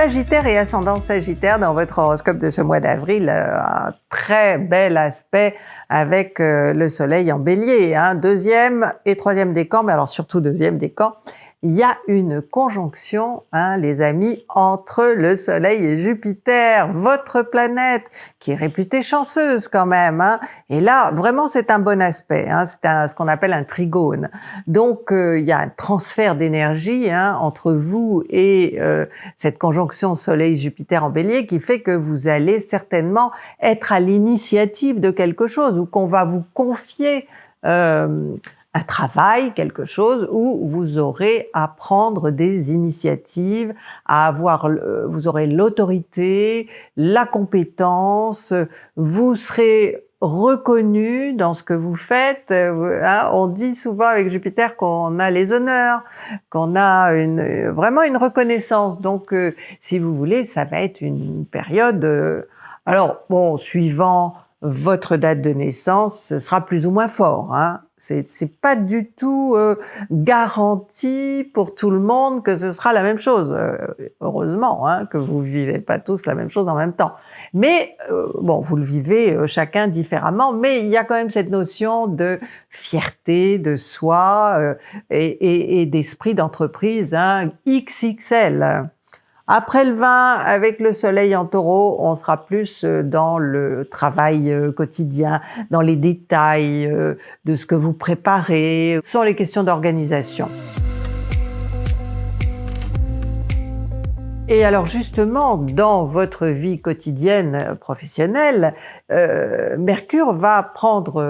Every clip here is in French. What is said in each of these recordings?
Sagittaire et ascendant Sagittaire dans votre horoscope de ce mois d'avril, euh, un très bel aspect avec euh, le soleil en bélier, hein. deuxième et troisième décan, mais alors surtout deuxième décan, il y a une conjonction, hein, les amis, entre le Soleil et Jupiter, votre planète, qui est réputée chanceuse quand même. Hein. Et là, vraiment, c'est un bon aspect. Hein, c'est ce qu'on appelle un trigone. Donc, euh, il y a un transfert d'énergie hein, entre vous et euh, cette conjonction Soleil-Jupiter en Bélier qui fait que vous allez certainement être à l'initiative de quelque chose ou qu'on va vous confier euh, un travail, quelque chose où vous aurez à prendre des initiatives, à avoir, vous aurez l'autorité, la compétence, vous serez reconnu dans ce que vous faites. Hein. on dit souvent avec Jupiter qu'on a les honneurs, qu'on a une, vraiment une reconnaissance. Donc, euh, si vous voulez, ça va être une période... Euh, alors, bon, suivant votre date de naissance, ce sera plus ou moins fort. Hein. C'est pas du tout euh, garanti pour tout le monde que ce sera la même chose. Euh, heureusement hein, que vous vivez pas tous la même chose en même temps. Mais euh, bon, vous le vivez chacun différemment, mais il y a quand même cette notion de fierté de soi et, et, et d'esprit d'entreprise hein, XXL. Après le 20, avec le soleil en taureau, on sera plus euh, dans le travail euh, quotidien, dans les détails euh, de ce que vous préparez. Sont les questions d'organisation. Et alors justement, dans votre vie quotidienne professionnelle, Mercure va prendre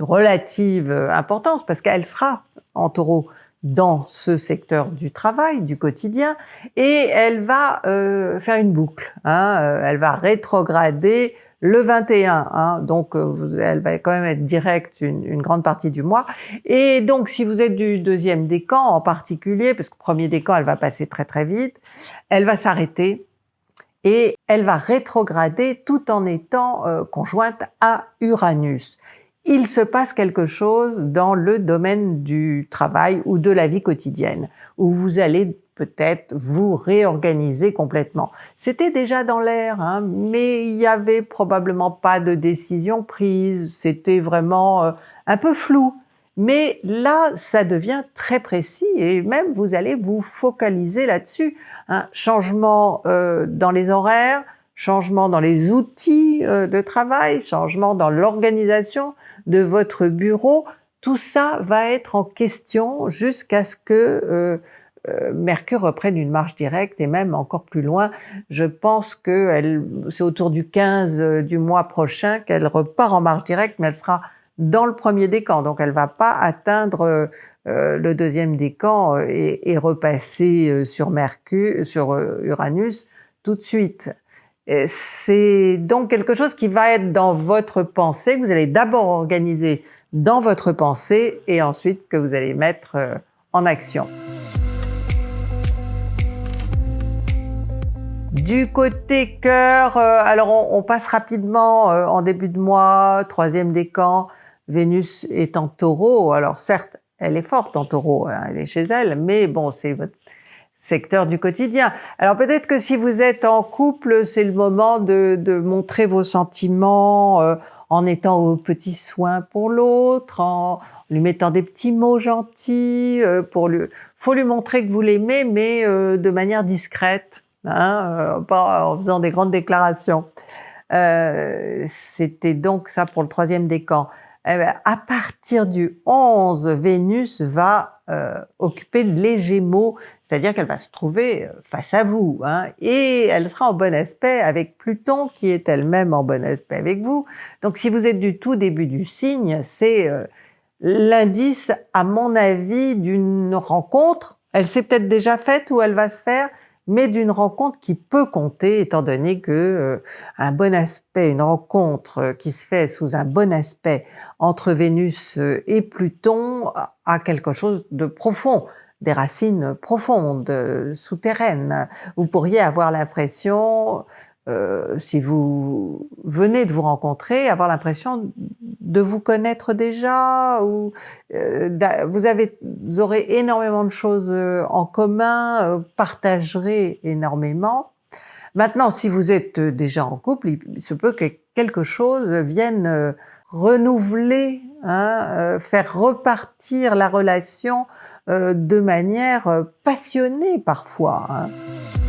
relative importance parce qu'elle sera en taureau dans ce secteur du travail, du quotidien, et elle va euh, faire une boucle. Hein, euh, elle va rétrograder le 21, hein, donc euh, elle va quand même être directe une, grande partie du mois. Et donc si vous êtes du deuxième décan en particulier, parce que premier décan elle va passer très très vite, elle va s'arrêter et elle va rétrograder tout en étant conjointe à Uranus il se passe quelque chose dans le domaine du travail ou de la vie quotidienne, où vous allez peut-être vous réorganiser complètement. C'était déjà dans l'air, hein, mais il n'y avait probablement pas de décision prise, c'était vraiment euh, un peu flou. Mais là, ça devient très précis et même vous allez vous focaliser là-dessus. Un changement euh, dans les horaires, changement dans les outils euh, de travail, changement dans l'organisation de votre bureau, tout ça va être en question jusqu'à ce que euh, euh, Mercure reprenne une marche directe et même encore plus loin. Je pense que c'est autour du 15 du mois prochain qu'elle repart en marche directe, mais elle sera dans le premier décan, donc elle va pas atteindre le deuxième décan et repasser sur Mercure, sur Uranus tout de suite. C'est donc quelque chose qui va être dans votre pensée, que vous allez d'abord organiser dans votre pensée et ensuite que vous allez mettre euh, en action. Du côté cœur, euh, alors on, passe rapidement euh, en début de mois, troisième décan, Vénus est en taureau, alors certes elle est forte en taureau, hein, elle est chez elle, mais bon c'est votre secteur du quotidien. Alors peut-être que si vous êtes en couple, c'est le moment de, montrer vos sentiments euh, en étant aux petits soins pour l'autre, en lui mettant des petits mots gentils, euh, pour lui, faut lui montrer que vous l'aimez, mais euh, de manière discrète, hein, pas en faisant des grandes déclarations. C'était donc ça pour le troisième décan. Eh ben, à partir du 11, Vénus va euh, occuper les Gémeaux, c'est-à-dire qu'elle va se trouver euh, face à vous, hein, et elle sera en bon aspect avec Pluton qui est elle-même en bon aspect avec vous. Donc si vous êtes du tout début du signe, c'est euh, l'indice, à mon avis, d'une rencontre. Elle s'est peut-être déjà faite ou elle va se faire, mais d'une rencontre qui peut compter, étant donné que euh, un bon aspect, une rencontre euh, qui se fait sous un bon aspect entre Vénus euh, et Pluton a quelque chose de profond, des racines profondes, souterraines. Vous pourriez avoir l'impression euh, si vous venez de vous rencontrer, avoir l'impression de vous connaître déjà, ou euh, vous, avez, vous aurez énormément de choses euh, en commun, partagerez énormément. Maintenant, si vous êtes déjà en couple, il se peut que quelque chose vienne renouveler, hein, faire repartir la relation de manière passionnée parfois. Hein.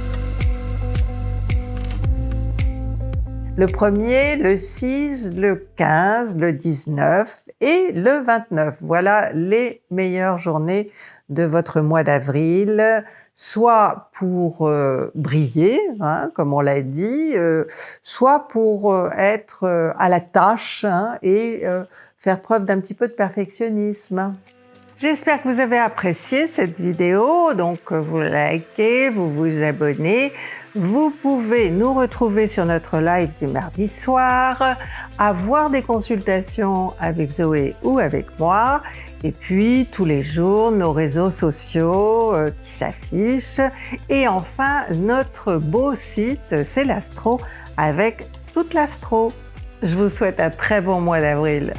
Le 1er, le 6, le 15, le 19 et le 29. Voilà les meilleures journées de votre mois d'avril, soit pour euh, briller, hein, comme on l'a dit, euh, soit pour euh, être à la tâche hein, et faire preuve d'un petit peu de perfectionnisme. J'espère que vous avez apprécié cette vidéo, donc vous likez, vous vous abonnez. Vous pouvez nous retrouver sur notre live du mardi soir, avoir des consultations avec Zoé ou avec moi, et puis tous les jours nos réseaux sociaux euh, qui s'affichent, et enfin notre beau site c'est l'Astro avec toute l'Astro. Je vous souhaite un très bon mois d'avril.